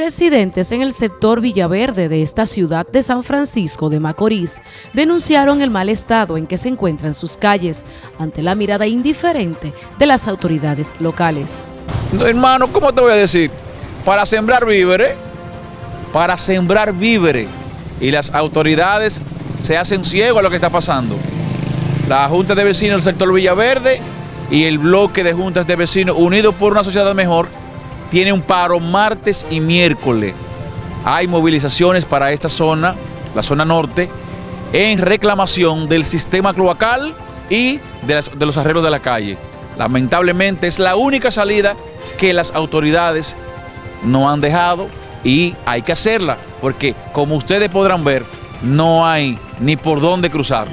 Residentes en el sector Villaverde de esta ciudad de San Francisco de Macorís denunciaron el mal estado en que se encuentran sus calles ante la mirada indiferente de las autoridades locales. No, hermano, ¿cómo te voy a decir? Para sembrar víveres, para sembrar víveres y las autoridades se hacen ciegos a lo que está pasando. La Junta de Vecinos del sector Villaverde y el bloque de juntas de vecinos unidos por una sociedad mejor tiene un paro martes y miércoles. Hay movilizaciones para esta zona, la zona norte, en reclamación del sistema cloacal y de, los arreglos de la calle. Lamentablemente es la única salida que las autoridades no han dejado y hay que hacerla, porque como ustedes podrán ver, no hay ni por dónde cruzar.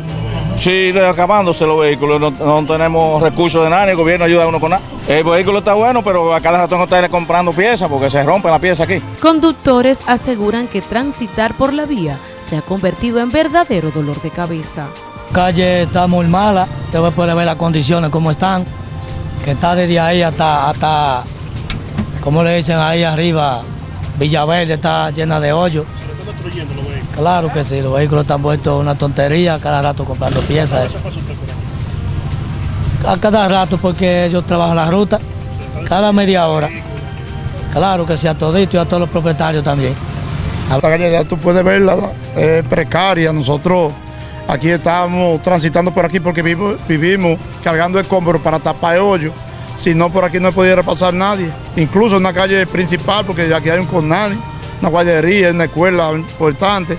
Sí, acabándose los vehículos, no, no, tenemos recursos de nada, ni el gobierno ayuda a uno con nada. El vehículo está bueno, pero a cada rato no está comprando piezas porque se rompen las piezas aquí. Conductores aseguran que transitar por la vía se ha convertido en verdadero dolor de cabeza. La calle está muy mala, usted puede ver las condiciones como están, que está desde ahí hasta, hasta como le dicen ahí arriba, Villaverde está llena de hoyos. Claro que sí, los vehículos están puestos una tontería, cada rato comprando piezas. A cada rato porque ellos trabajan la ruta, cada media hora. Claro que sí, a todito y a todos los propietarios también. La calle tú puedes verla, es precaria. Nosotros aquí estamos transitando por aquí porque vivimos, vivimos cargando escombros para tapar el hoyo. Si no, por aquí no pudiera pasar nadie. Incluso en la calle principal, porque aquí hay un conani, una guardería, una escuela importante.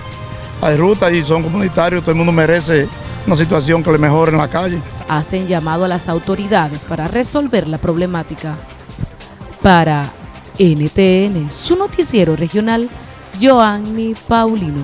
Hay rutas y son comunitarios, todo el mundo merece una situación que le mejore en la calle. Hacen llamado a las autoridades para resolver la problemática. Para NTN, su noticiero regional, Joanny Paulino.